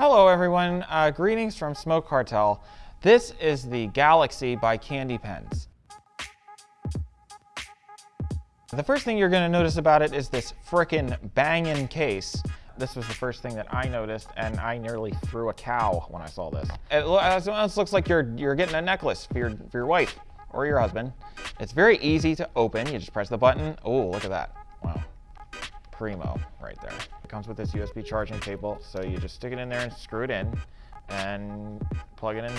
Hello everyone, uh, greetings from Smoke Cartel. This is the Galaxy by KandyPens. The first thing you're gonna notice about it is this frickin' bangin' case. This was the first thing that I noticed, and I nearly threw a cow when I saw this. It looks like you're, you're getting a necklace for your, for your wife or your husband. It's very easy to open. You just press the button. Oh, look at that. Wow. Primo right there. It comes with this USB charging cable, so you just stick it in there and screw it in and plug it in,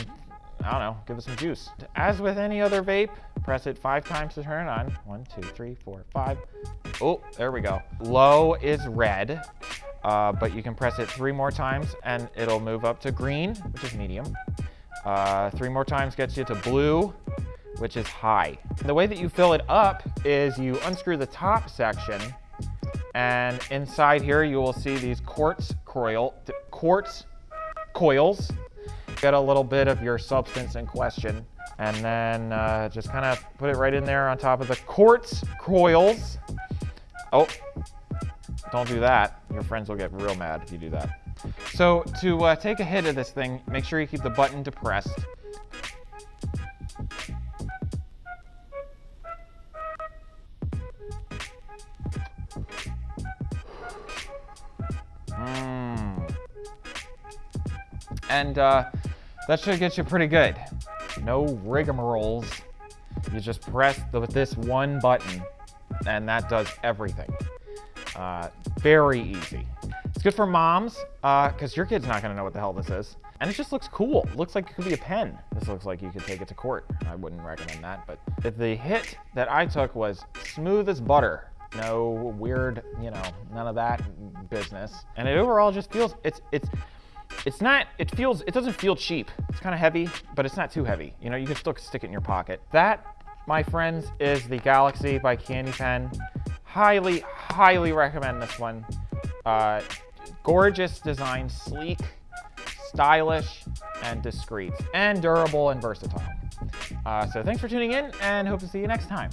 I don't know, give it some juice. As with any other vape, press it five times to turn it on. One, two, three, four, five. Oh, there we go. Low is red, uh, but you can press it three more times and it'll move up to green, which is medium. Uh, three more times gets you to blue, which is high. The way that you fill it up is you unscrew the top section and inside here you will see these quartz coil, quartz coils. Get a little bit of your substance in question and then uh, just kind of put it right in there on top of the quartz coils. Oh, don't do that. Your friends will get real mad if you do that. So to uh, take a hit of this thing, make sure you keep the button depressed. And uh, that should get you pretty good. No rigmaroles. You just press the, this one button and that does everything. Uh, very easy. It's good for moms because uh, your kid's not going to know what the hell this is. And it just looks cool. Looks like it could be a pen. This looks like you could take it to court. I wouldn't recommend that, but the hit that I took was smooth as butter. No weird, you know, none of that business. And it overall just feels, it's, it's, it's not, it feels, it doesn't feel cheap. It's kind of heavy, but it's not too heavy. You know, you can still stick it in your pocket. That, my friends, is the Galaxy by KandyPen. Highly, highly recommend this one. Uh, gorgeous design, sleek, stylish, and discreet, and durable and versatile. Uh, so thanks for tuning in, and hope to see you next time.